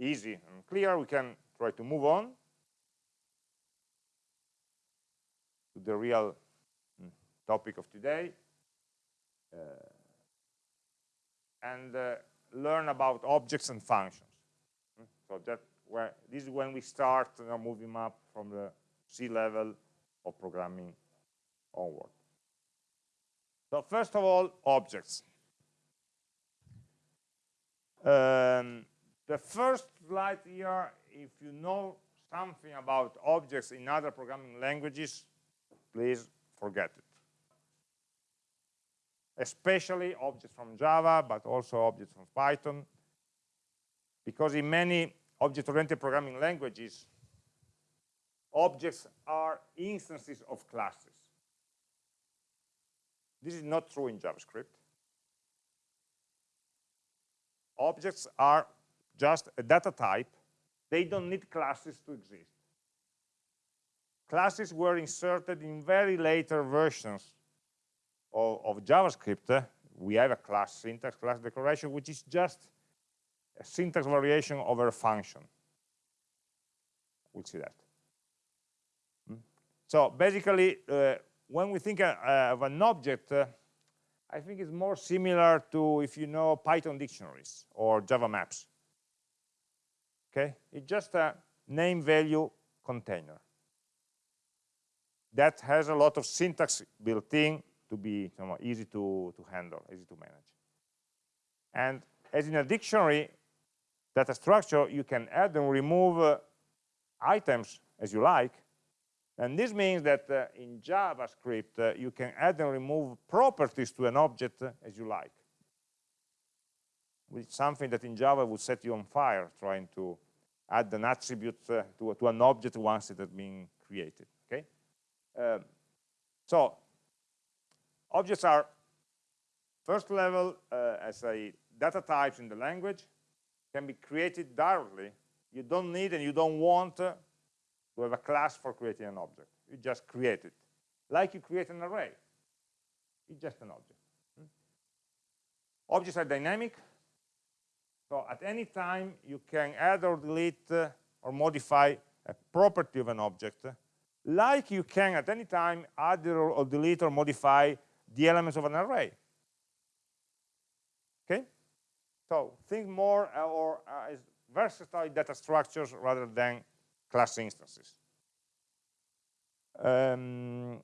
easy and clear, we can try to move on to the real mm, topic of today uh, and uh, learn about objects and functions. Mm, so that where this is when we start you know, moving up from the C level of programming onward. So first of all, objects. Um, the first slide here, if you know something about objects in other programming languages, please forget it. Especially objects from Java, but also objects from Python. Because in many object-oriented programming languages, objects are instances of classes. This is not true in JavaScript. Objects are just a data type. They don't need classes to exist. Classes were inserted in very later versions of, of JavaScript. We have a class syntax, class declaration, which is just a syntax variation over a function. We'll see that. Hmm? So basically, uh, when we think uh, of an object, uh, I think it's more similar to if you know Python dictionaries or Java maps. Okay, it's just a name value container that has a lot of syntax built in to be you know, easy to, to handle, easy to manage. And as in a dictionary data structure, you can add and remove uh, items as you like, and this means that uh, in JavaScript, uh, you can add and remove properties to an object uh, as you like. Is something that in Java would set you on fire, trying to add an attribute uh, to, to, an object once it has been created. Okay. Um, so objects are first level uh, as a data types in the language can be created directly. You don't need and you don't want uh, to have a class for creating an object. You just create it. Like you create an array. It's just an object. Hmm? Objects are dynamic. So at any time, you can add or delete uh, or modify a property of an object, like you can at any time add or, delete or modify the elements of an array. Okay? So think more uh, or uh, versatile data structures rather than class instances. Um,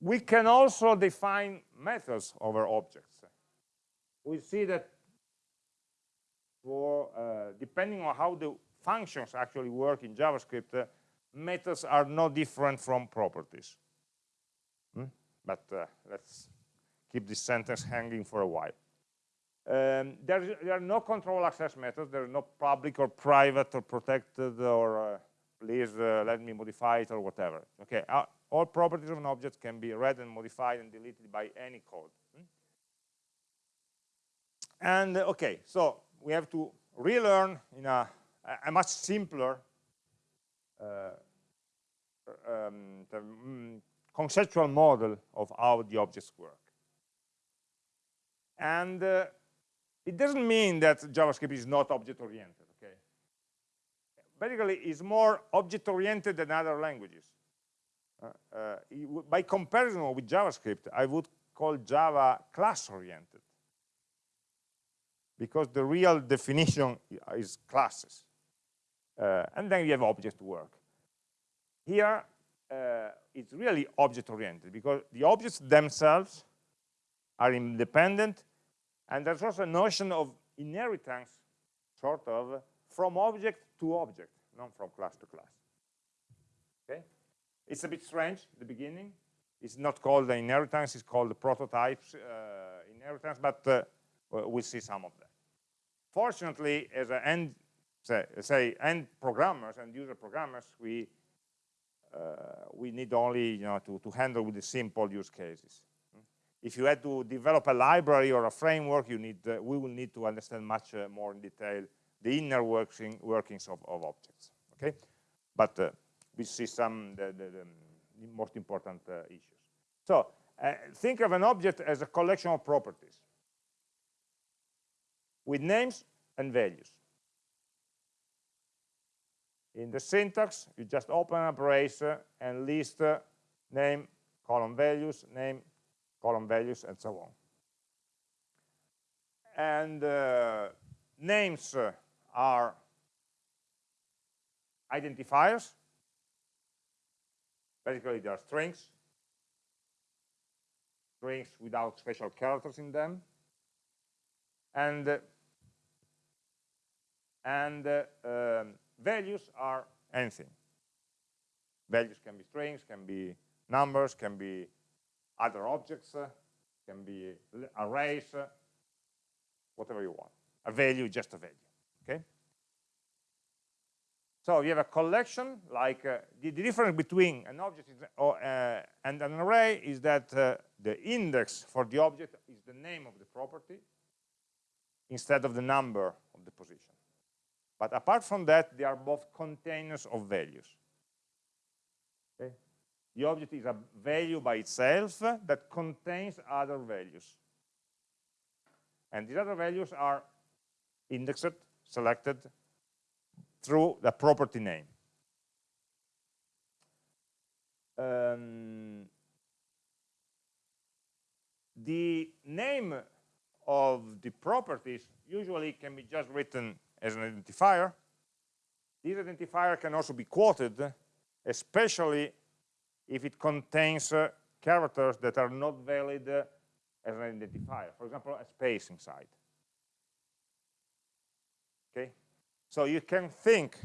we can also define methods over objects. We see that for uh, depending on how the functions actually work in JavaScript, uh, methods are no different from properties. Hmm? But uh, let's keep this sentence hanging for a while. Um, there, there, are no control access methods. There are no public or private or protected or uh, please uh, let me modify it or whatever. Okay, uh, all properties of an object can be read and modified and deleted by any code. Hmm? And okay, so we have to relearn in a, a much simpler uh, um, mm, conceptual model of how the objects work. And uh, it doesn't mean that JavaScript is not object-oriented, okay? Basically, it's more object-oriented than other languages. Uh, uh, by comparison with JavaScript, I would call Java class-oriented because the real definition is classes. Uh, and then you have object work. Here, uh, it's really object-oriented because the objects themselves are independent and there's also a notion of inheritance, sort of, from object to object, not from class to class. Okay? It's a bit strange at the beginning. It's not called the inheritance, it's called the prototypes uh, inheritance, but uh, we'll see some of that. Fortunately, as an end, say, say end programmers and user programmers, we uh, we need only you know to, to handle with the simple use cases if you had to develop a library or a framework, you need, uh, we will need to understand much uh, more in detail the inner working, workings of, of objects. Okay, but uh, we see some the, the, the most important uh, issues. So uh, think of an object as a collection of properties with names and values. In the syntax, you just open a brace and list name, column values, name, column values, and so on. And uh, names are identifiers. Basically, they are strings, strings without special characters in them. And, uh, and uh, um, values are anything. Values can be strings, can be numbers, can be other objects, uh, can be arrays, uh, whatever you want. A value, just a value, okay? So you have a collection, like uh, the, the, difference between an object is, uh, and an array is that uh, the index for the object is the name of the property instead of the number of the position. But apart from that, they are both containers of values. Okay? The object is a value by itself that contains other values. And these other values are indexed, selected through the property name. Um, the name of the properties usually can be just written as an identifier. This identifier can also be quoted, especially if it contains uh, characters that are not valid uh, as an identifier. For example, a space inside. Okay, so you can think,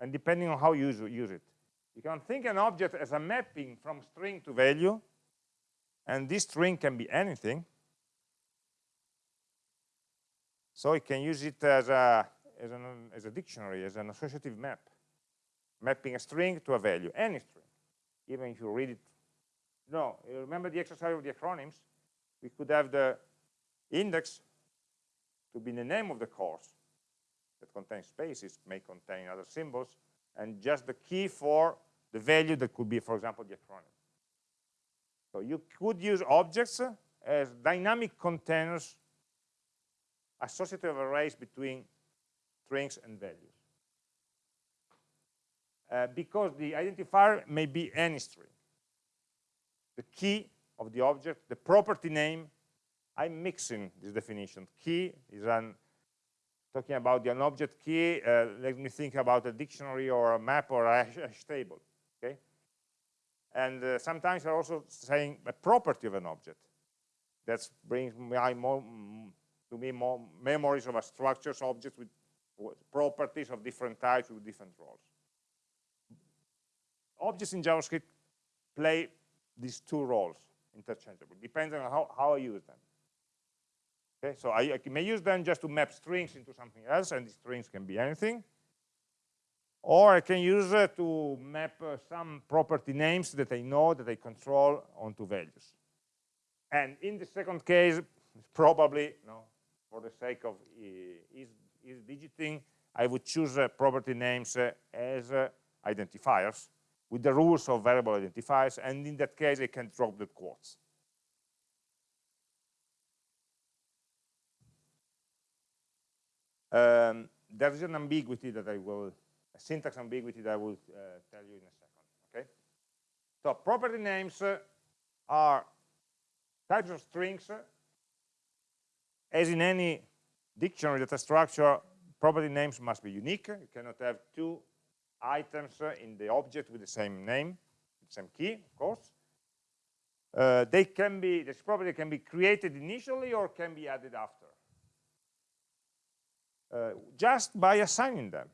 and depending on how you use, use it, you can think an object as a mapping from string to value, and this string can be anything. So you can use it as a, as, an, as a dictionary, as an associative map, mapping a string to a value, any string, even if you read it. No, remember the exercise of the acronyms? We could have the index to be the name of the course that contains spaces, may contain other symbols, and just the key for the value that could be, for example, the acronym. So you could use objects as dynamic containers associative arrays between strings and values. Uh, because the identifier may be any string. The key of the object, the property name, I'm mixing this definition. Key is an, talking about an object key, uh, let me think about a dictionary or a map or a hash table, okay? And uh, sometimes I'm also saying a property of an object. That brings my more, to me more memories of a structures objects with properties of different types with different roles. Objects in JavaScript play these two roles interchangeably, depending on how, how I use them. Okay, so I, I may use them just to map strings into something else, and these strings can be anything. Or I can use it to map uh, some property names that I know, that I control onto values. And in the second case, probably, no, for the sake of is, is digiting, I would choose uh, property names uh, as identifiers with the rules of variable identifiers, and in that case, I can drop the quotes. Um, there is an ambiguity that I will, a syntax ambiguity that I will uh, tell you in a second, okay? So property names uh, are types of strings as in any dictionary data structure, property names must be unique. You cannot have two items in the object with the same name, same key, of course. Uh, they can be, this property can be created initially or can be added after. Uh, just by assigning them.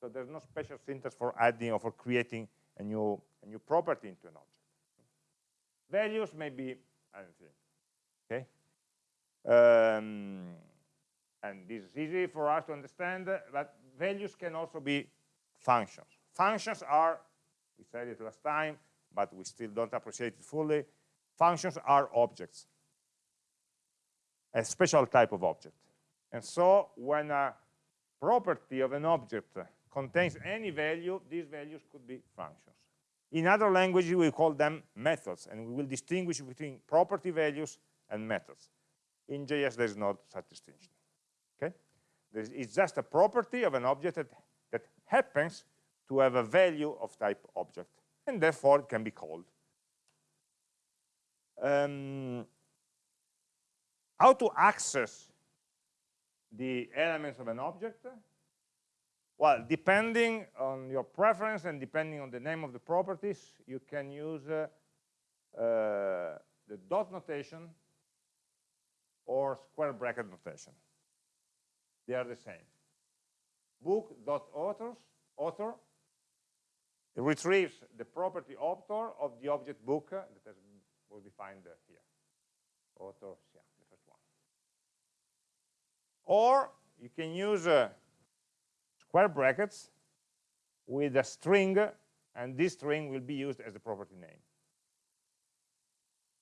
So there's no special syntax for adding or for creating a new, a new property into an object. Values may be anything, okay? Um, and this is easy for us to understand, but values can also be functions. Functions are, we said it last time, but we still don't appreciate it fully, functions are objects, a special type of object. And so when a property of an object contains any value, these values could be functions. In other languages, we call them methods, and we will distinguish between property values and methods. In JS, there's not such distinction. Okay, it's just a property of an object that that happens to have a value of type object, and therefore it can be called. Um, how to access the elements of an object? Well, depending on your preference and depending on the name of the properties, you can use uh, uh, the dot notation or square bracket notation. They are the same. Book.authors, author, retrieves the property author of the object book that has, was defined here. Authors, yeah, the first one. Or you can use uh, square brackets with a string, and this string will be used as the property name.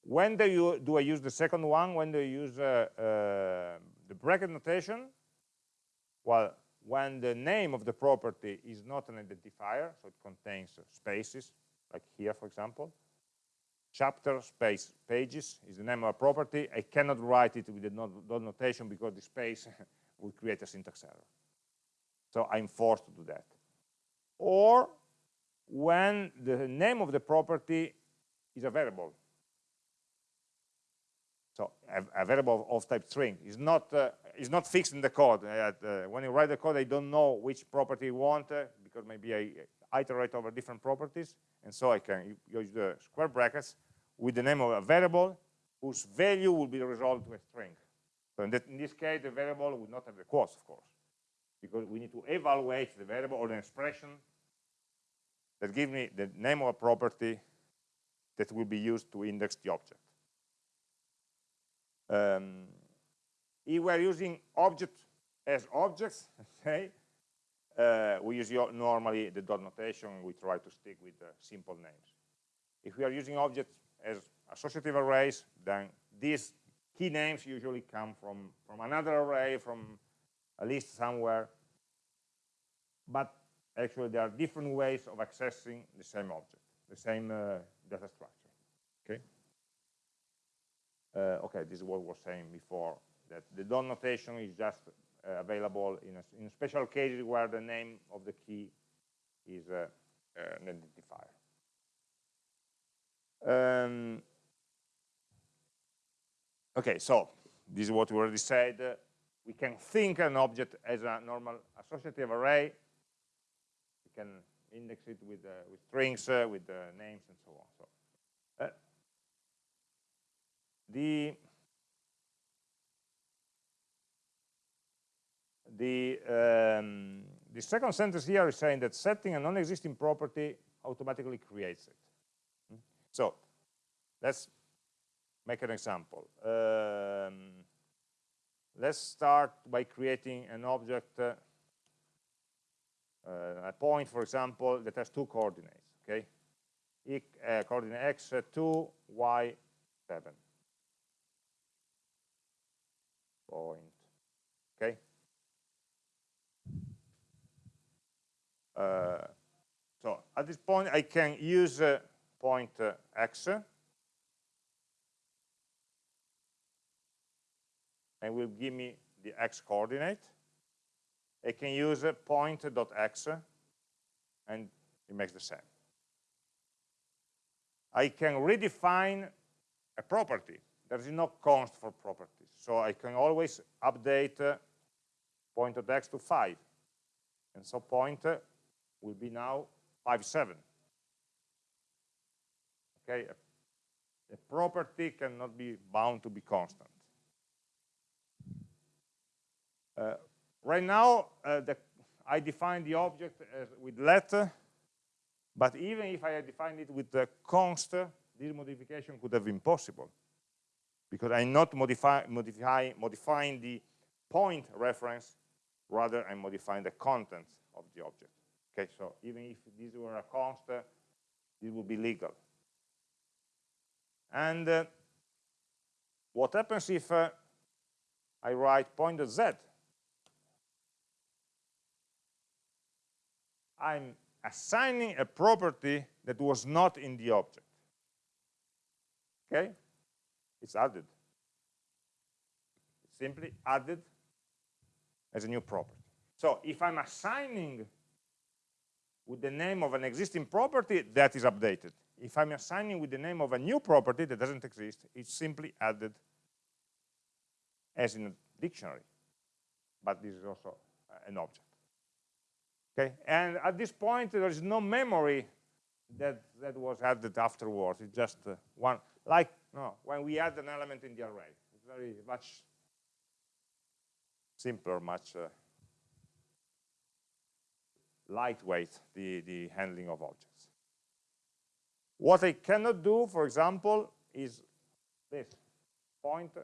When do, you, do I use the second one? When do you use uh, uh, the bracket notation? Well, when the name of the property is not an identifier, so it contains spaces, like here, for example. Chapter space pages is the name of a property. I cannot write it with the dot notation because the space would create a syntax error. So I'm forced to do that. Or when the name of the property is a variable. So a, variable of, type string is not uh, is not fixed in the code. Uh, when you write the code, I don't know which property you want uh, because maybe I iterate over different properties, and so I can use the square brackets with the name of a variable whose value will be resolved to a string. So in, that, in this case, the variable would not have the quotes, of course because we need to evaluate the variable or the expression that gives me the name of a property that will be used to index the object. Um, if we're using object as objects, uh, we use normally the dot notation, we try to stick with simple names. If we are using objects as associative arrays, then these key names usually come from, from another array, from a list somewhere. But actually, there are different ways of accessing the same object, the same uh, data structure. Okay. Uh, okay, this is what we were saying before, that the dot notation is just uh, available in, a, in special cases where the name of the key is uh, uh, an identifier. Um, okay, so this is what we already said we can think an object as a normal associative array. We can index it with, uh, with strings, uh, with uh, names, and so on. So, uh, the the um, the second sentence here is saying that setting a non-existing property automatically creates it. Hmm? So let's make an example. Um, let's start by creating an object, uh, uh, a point, for example, that has two coordinates, okay? E uh, coordinate x, uh, 2, y, 7. Point, okay? Uh, so at this point, I can use uh, point x, and will give me the x coordinate. I can use a point.x and it makes the same. I can redefine a property. There is no const for properties. So I can always update uh, point.x to 5. And so point uh, will be now 5, 7. Okay, a, a property cannot be bound to be constant. Uh, right now, uh, the, I define the object with let, but even if I had defined it with the const, this modification could have been possible because I'm not modify, modify, modifying the point reference, rather I'm modifying the contents of the object. Okay, so even if this were a const, this would be legal. And uh, what happens if uh, I write pointer z? I'm assigning a property that was not in the object. Okay? It's added. It's simply added as a new property. So if I'm assigning with the name of an existing property, that is updated. If I'm assigning with the name of a new property that doesn't exist, it's simply added as in a dictionary. But this is also an object. Okay, and at this point there is no memory that that was added afterwards. It's just uh, one, like no, when we add an element in the array. It's very much simpler, much uh, lightweight, the, the handling of objects. What I cannot do, for example, is this, point, uh,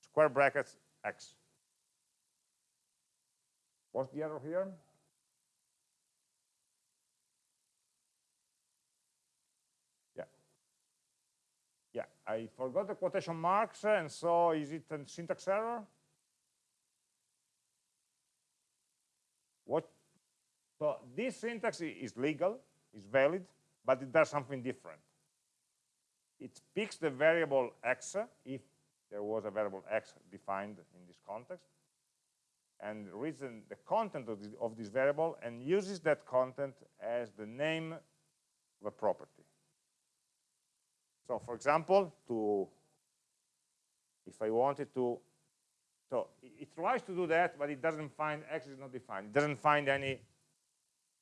square brackets, x. What's the error here? Yeah. Yeah, I forgot the quotation marks, eh, and so is it a syntax error? What? So this syntax is legal, is valid, but it does something different. It picks the variable x, if there was a variable x defined in this context, and reads the content of, of this variable and uses that content as the name of a property. So for example, to if I wanted to so it tries to do that, but it doesn't find x is not defined. It doesn't find any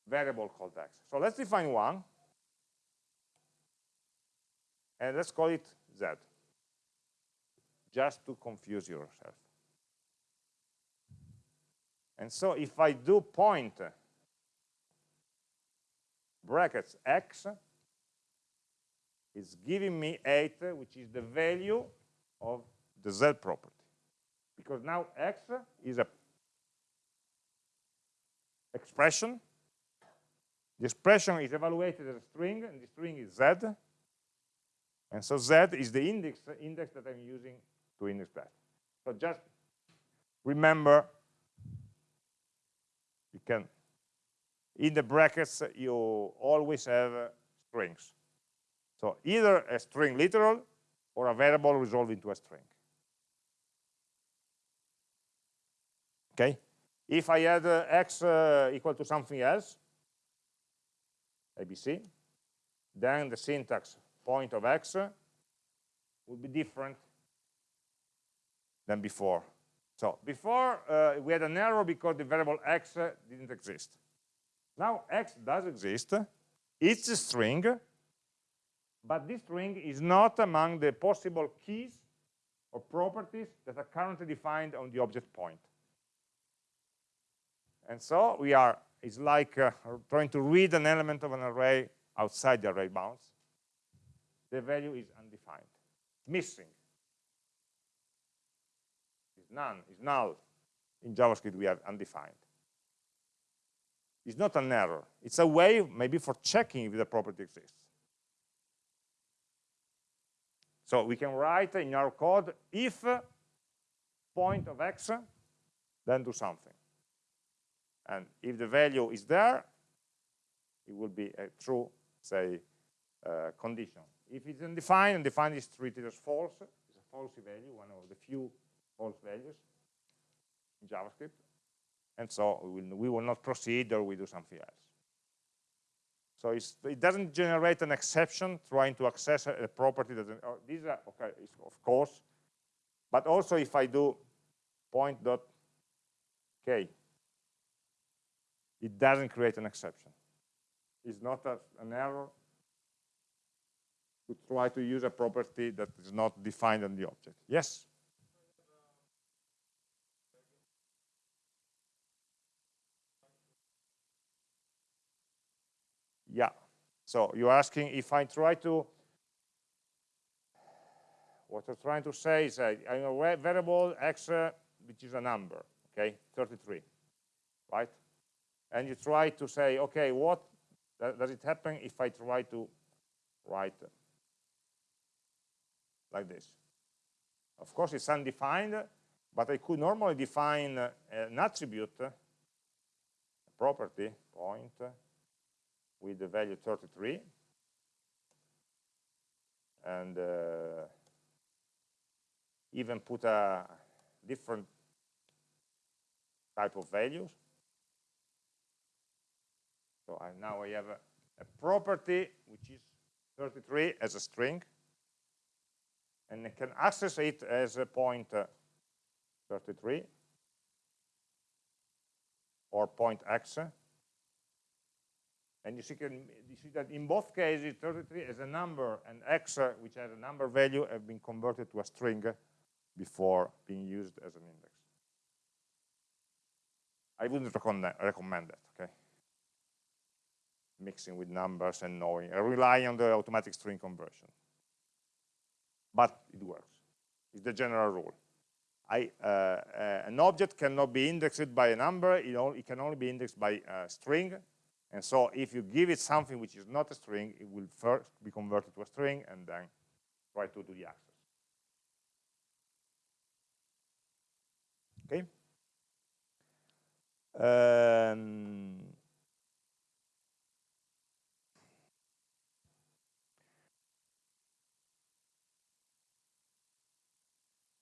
variable called x. So let's define one. And let's call it z. Just to confuse yourself. And so if I do point brackets x, it's giving me 8, which is the value of the z property because now x is a expression. The expression is evaluated as a string, and the string is z. And so z is the index, index that I'm using to index that. So just remember, you can, in the brackets, you always have strings. So either a string literal or a variable resolved into a string. okay? If i add uh, x uh, equal to something else abc then the syntax point of x would be different than before. So before uh, we had an error because the variable x uh, didn't exist. Now x does exist. It's a string but this string is not among the possible keys or properties that are currently defined on the object point. and so we are, it's like uh, trying to read an element of an array outside the array bounds. The value is undefined, missing. It's none, it's null. In JavaScript we have undefined. It's not an error. It's a way maybe for checking if the property exists. So we can write in our code if point of x, then do something. And if the value is there, it will be a true, say, uh, condition. If it's undefined, undefined is treated as false. It's a false value, one of the few false values in JavaScript. And so we will, we will not proceed or we do something else. So it doesn't generate an exception trying to access a, a property that, oh, these are, okay, of course, but also if I do point dot k it doesn't create an exception. It's not a, an error to try to use a property that is not defined on the object. Yes? Yeah. So you're asking if I try to, what I'm trying to say is I have a variable x, uh, which is a number, okay, 33, right? and you try to say, okay, what does it happen if I try to write like this? Of course, it's undefined, but I could normally define an attribute, a property, point, with the value 33, and uh, even put a different type of values. So I, now I have a, a property which is 33 as a string, and I can access it as a point uh, 33 or point x. And you see, can, you see that in both cases, 33 as a number and x, uh, which has a number value, have been converted to a string before being used as an index. I wouldn't recommend that, okay? Mixing with numbers and knowing, I rely on the automatic string conversion. But it works. It's the general rule. I, uh, uh, an object cannot be indexed by a number, it, only, it, can only be indexed by a string. And so if you give it something which is not a string, it will first be converted to a string and then try to do the access. Okay? Um,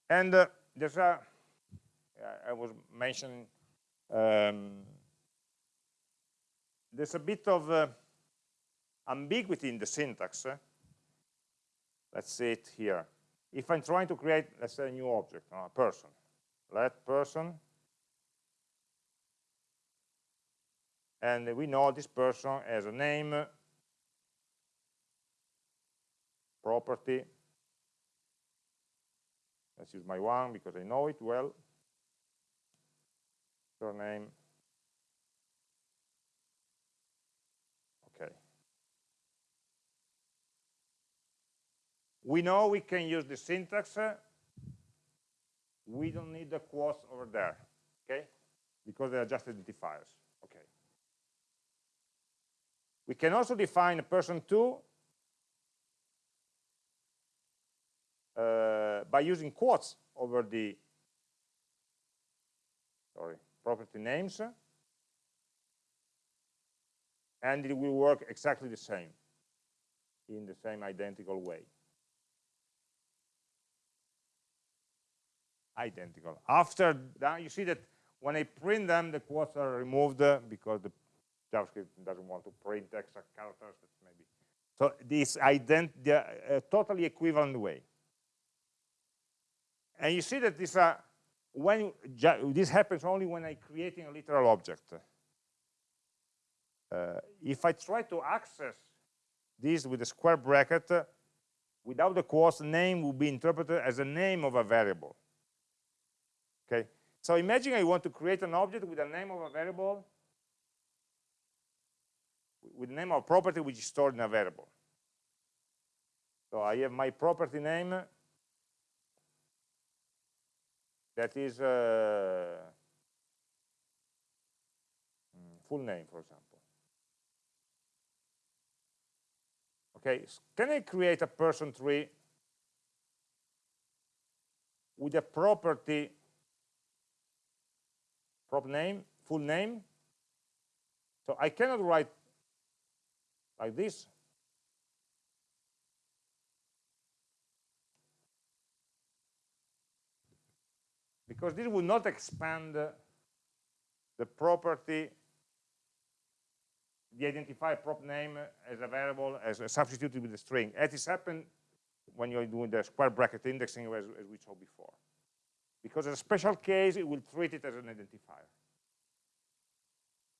and uh, there's a, I was mentioning, um, there's a bit of uh, ambiguity in the syntax. Let's see it here. If I'm trying to create, let's say, a new object, a person, let person and we know this person has a name, property. Let's use my one because I know it well. Surname. Okay. We know we can use the syntax. We don't need the quotes over there, okay? Because they are just identifiers. Okay? We can also define a person 2 uh, by using quotes over the sorry property names and it will work exactly the same in the same identical way identical after that you see that when I print them the quotes are removed because the JavaScript doesn't want to print extra characters, maybe. So this ident uh, totally equivalent way. And you see that this, uh, when this happens only when I'm creating a literal object. Uh, if I try to access this with a square bracket, uh, without the quotes, the name will be interpreted as a name of a variable. Okay, so imagine I want to create an object with a name of a variable with the name of a property which is stored in a variable. So I have my property name that is uh, mm, full name, for example. Okay, can I create a person tree with a property prop name, full name? So I cannot write like this. Because this would not expand the property, the identifier prop name as a variable, as a substituted with a string, as is happened when you're doing the square bracket indexing as, as we saw before. Because as a special case, it will treat it as an identifier.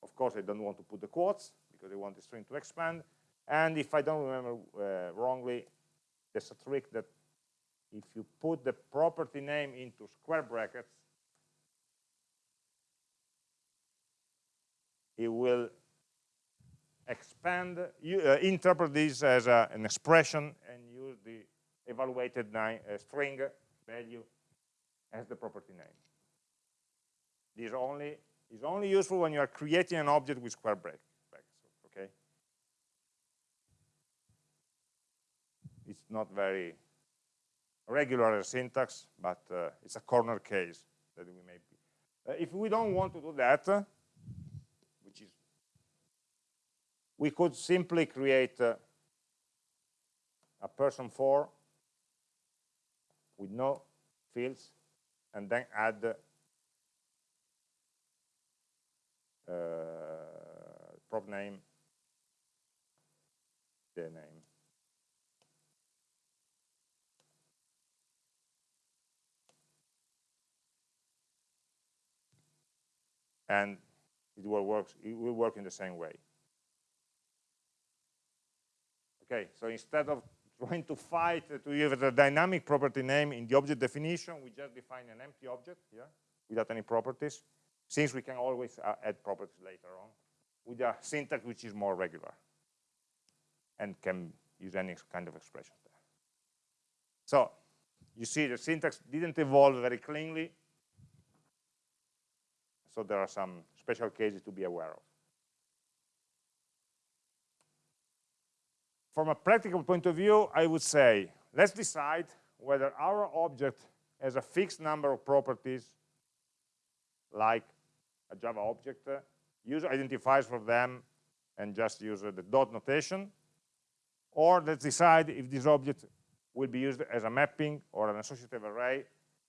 Of course, I don't want to put the quotes, because I want the string to expand. And if I don't remember uh, wrongly, there's a trick that if you put the property name into square brackets, it will expand, you, uh, interpret this as a, an expression and use the evaluated nine, uh, string value as the property name. This only is only useful when you are creating an object with square brackets. Okay? It's not very regular syntax, but uh, it's a corner case that we may be. Uh, if we don't want to do that, uh, which is, we could simply create uh, a person for with no fields and then add uh, prop name the name. And it will, work, it will work in the same way. Okay, so instead of trying to fight to use a dynamic property name in the object definition, we just define an empty object here without any properties, since we can always uh, add properties later on with a syntax which is more regular and can use any kind of expression there. So you see the syntax didn't evolve very cleanly, so there are some special cases to be aware of. From a practical point of view, I would say, let's decide whether our object has a fixed number of properties, like a Java object, uh, use identifiers for them, and just use uh, the dot notation, or let's decide if this object will be used as a mapping or an associative array,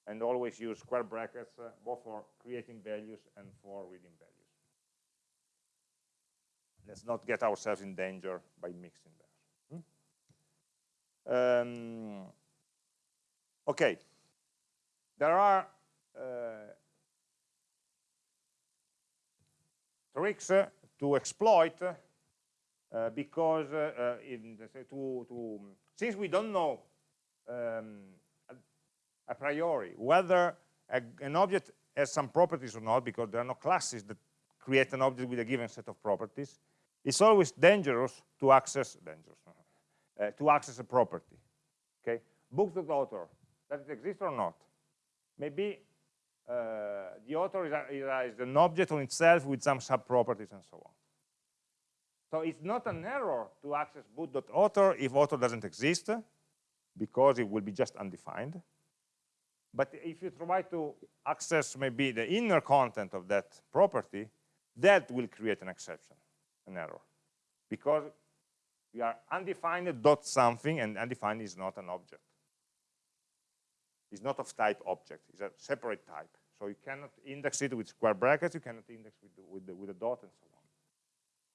and always use square brackets, uh, both for creating values and for reading values. Let's not get ourselves in danger by mixing them. Um, okay, there are uh, tricks uh, to exploit uh, because uh, uh, in, to, to, since we don't know um, a, priori whether a, an object has some properties or not because there are no classes that create an object with a given set of properties it's always dangerous to access dangerous uh, to access a property. Okay, book.author, does it exist or not? Maybe uh, the author is, a, is, an object on itself with some sub-properties and so on. So it's not an error to access book.author if author doesn't exist, because it will be just undefined. But if you try to access maybe the inner content of that property, that will create an exception, an error. Because we are undefined dot something, and undefined is not an object. It's not of type object, it's a separate type. So you cannot index it with square brackets, you cannot index with, with, the, with a dot and so on.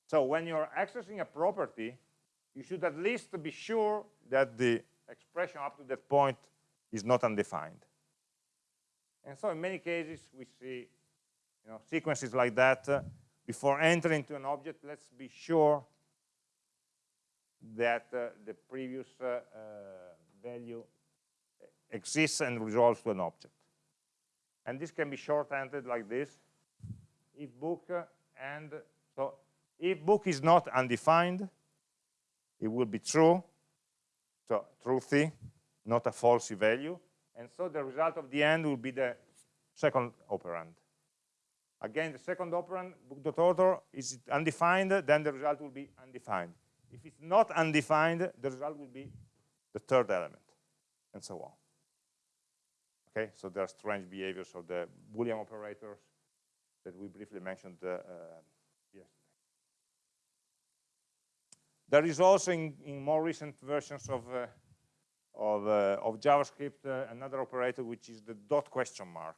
So when you're accessing a property, you should at least be sure that the expression up to that point is not undefined. And so in many cases, we see you know, sequences like that. Uh, before entering to an object, let's be sure that uh, the previous uh, uh, value exists and resolves to an object. And this can be shorthanded like this. If book and so if book is not undefined, it will be true. So truthy, not a falsy value. And so the result of the end will be the second operand. Again, the second operand, book.author, is undefined, then the result will be undefined. If it's not undefined, the result will be the third element, and so on. Okay, so there are strange behaviors of the Boolean operators that we briefly mentioned uh, uh, yesterday. There is also in, in more recent versions of uh, of, uh, of, JavaScript uh, another operator which is the dot question mark.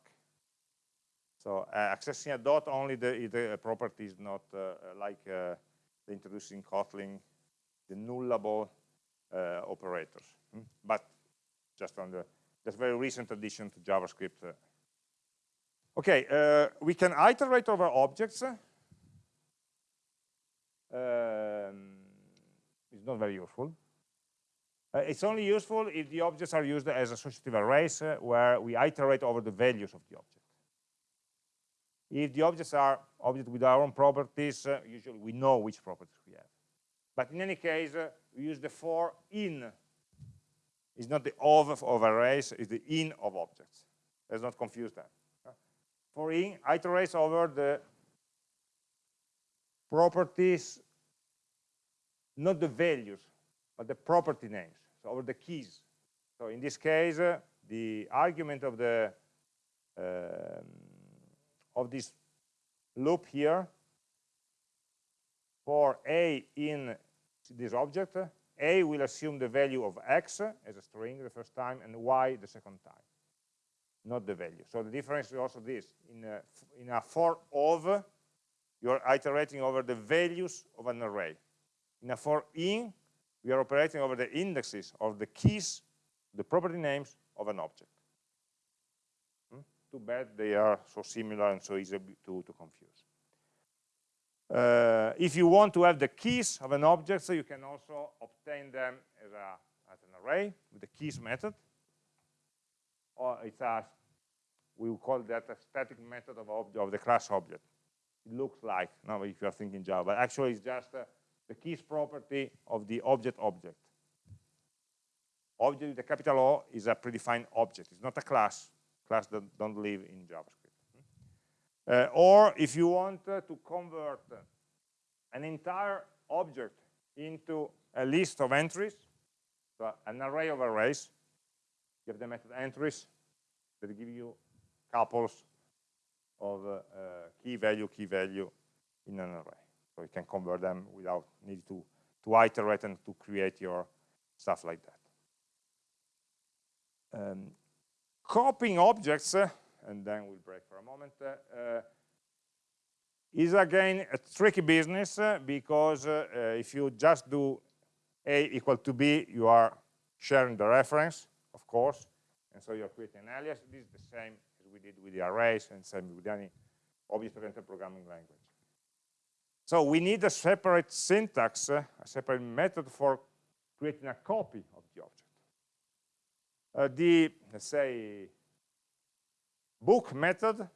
So uh, accessing a dot only the, the property is not like the introducing Kotlin the nullable uh, operators. Hmm? But just on the that's very recent addition to JavaScript. Uh. Okay, uh, we can iterate over objects. Um, it's not very useful. Uh, it's only useful if the objects are used as associative arrays uh, where we iterate over the values of the object. If the objects are objects with our own properties, uh, usually we know which properties we have. But in any case, uh, we use the for in. It's not the of of arrays, it's the in of objects. Let's not confuse that. For in, iterates over the properties, not the values, but the property names, so over the keys. So in this case, uh, the argument of the um, of this loop here for a in this object, a will assume the value of x as a string the first time and y the second time, not the value. So the difference is also this. In a, in a for of, you're iterating over the values of an array. In a for in, we are operating over the indexes of the keys, the property names of an object. Hmm? Too bad they are so similar and so easy to, to confuse. Uh, if you want to have the keys of an object, so you can also obtain them as, a, as an array with the keys method. Or it's a, we will call that a static method of, of the class object. It looks like, now if you are thinking Java, but actually it's just uh, the keys property of the object object. Object with a capital O is a predefined object. It's not a class. Class that don't live in JavaScript. Uh, or if you want uh, to convert an entire object into a list of entries, so an array of arrays, you have the method entries that give you couples of uh, uh, key value, key value in an array. So you can convert them without needing to, to iterate and to create your stuff like that. Um, copying objects uh, and then we'll break for a moment, uh, uh, is again a tricky business uh, because if you just do A equal to B, you are sharing the reference, of course, and so you're creating an alias. This is the same as we did with the arrays and same with any object-oriented programming language. So we need a separate syntax, uh, a separate method for creating a copy of the object. Uh, the, let's say, book method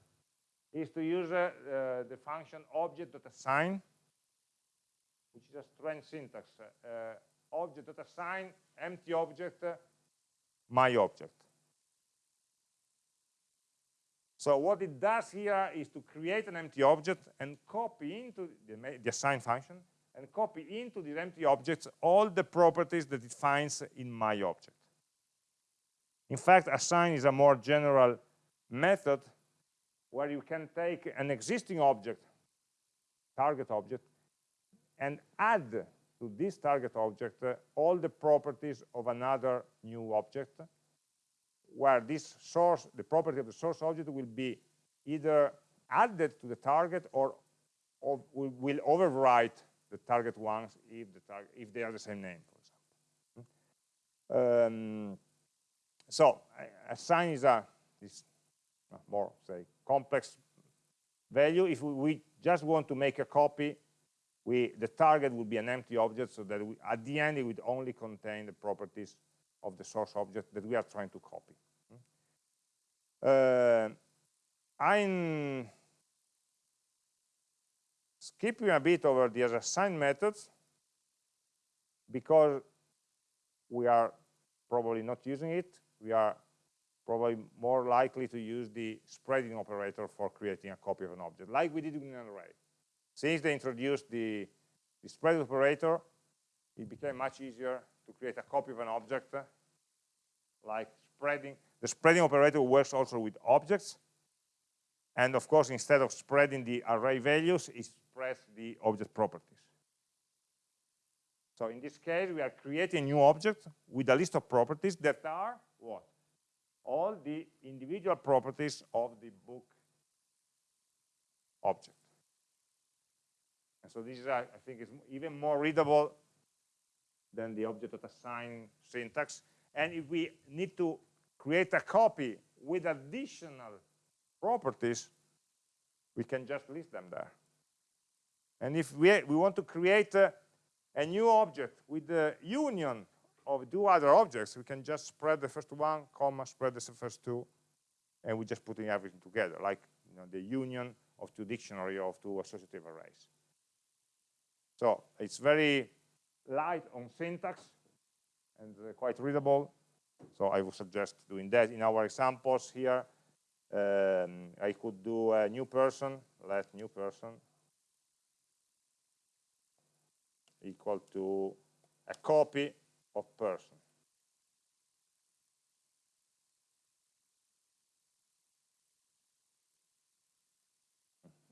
is to use uh, uh, the function object.assign, which is a strange syntax. Uh, object.assign, empty object, my object. So what it does here is to create an empty object and copy into the, the assign function and copy into the empty objects all the properties that it finds in my object. In fact, assign is a more general method where you can take an existing object, target object, and add to this target object uh, all the properties of another new object, where this source, the property of the source object will be either added to the target or, or will overwrite the target ones if, the target, if they are the same name, for example. Um, so assign is a this more say complex value. If we, just want to make a copy, we, the target would be an empty object so that we, at the end it would only contain the properties of the source object that we are trying to copy. Uh, I'm skipping a bit over the assign methods because we are probably not using it. We are probably more likely to use the spreading operator for creating a copy of an object, like we did in an array. Since they introduced the, the spread operator, it became much easier to create a copy of an object, uh, like spreading. The spreading operator works also with objects, and of course, instead of spreading the array values, it spreads the object properties. So in this case, we are creating a new object with a list of properties that are what? All the individual properties of the book object. And so this is, I think, is even more readable than the object.assign syntax. And if we need to create a copy with additional properties, we can just list them there. And if we, we want to create a, a new object with the union of two other objects, we can just spread the first one, comma, spread the first two, and we're just putting everything together, like you know, the union of two dictionary of two associative arrays. So it's very light on syntax and uh, quite readable. So I would suggest doing that. In our examples here, um, I could do a new person, let new person equal to a copy of person.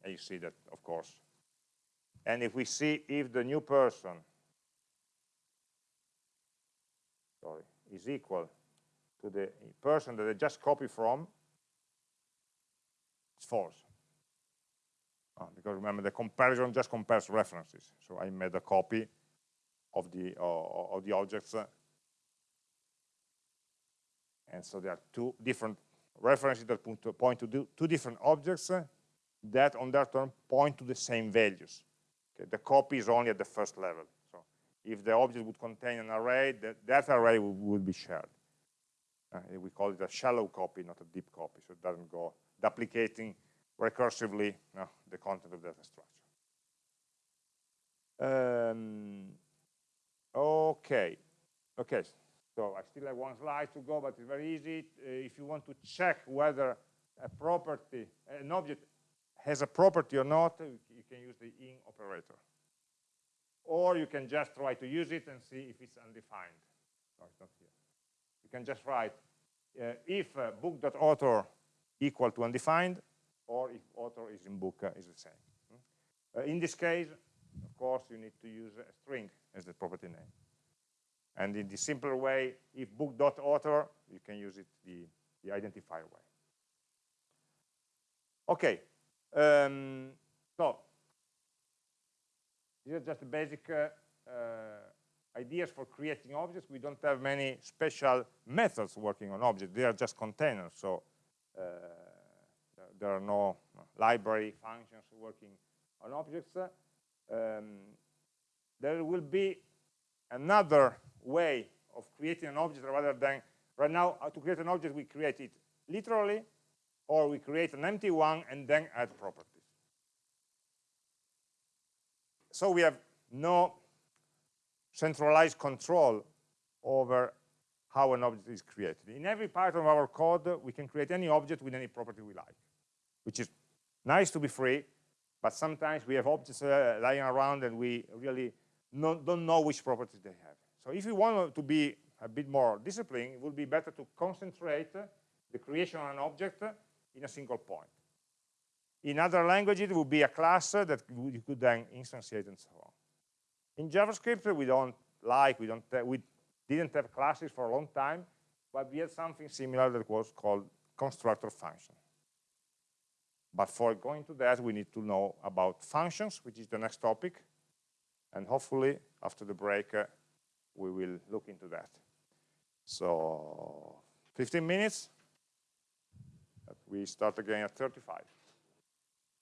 And you see that, of course. And if we see if the new person sorry, is equal to the person that I just copied from, it's false. Oh, because remember, the comparison just compares references. So I made a copy of the uh, of the objects. And so there are two different references that point to two different objects that on their turn point to the same values. Okay, the copy is only at the first level. So if the object would contain an array, that, that array would, would be shared. Uh, we call it a shallow copy, not a deep copy, so it doesn't go duplicating recursively no, the content of the data structure. Um, okay, okay. So I still have one slide to go, but it's very easy. Uh, if you want to check whether a property, an object has a property or not, you can use the in operator. Or you can just try to use it and see if it's undefined. No, it's not here. You can just write uh, if uh, book.author equal to undefined, or if author is in book uh, is the same. Hmm? Uh, in this case, of course, you need to use a string as the property name. And in the simpler way, if book.author, you can use it the, the identifier way. Okay, um, so these are just the basic uh, uh, ideas for creating objects. We don't have many special methods working on objects. They are just containers. So uh, there are no library functions working on objects. Um, there will be another way of creating an object rather than right now uh, to create an object we create it literally or we create an empty one and then add properties. So we have no centralized control over how an object is created. In every part of our code we can create any object with any property we like which is nice to be free but sometimes we have objects uh, lying around and we really don't know which properties they have so if you want to be a bit more disciplined, it would be better to concentrate the creation of an object in a single point. In other languages, it would be a class that you could then instantiate and so on. In JavaScript, we don't like, we don't, we didn't have classes for a long time, but we had something similar that was called constructor function. But for going to that, we need to know about functions, which is the next topic. And hopefully, after the break, uh, we will look into that. So 15 minutes. We start again at 35.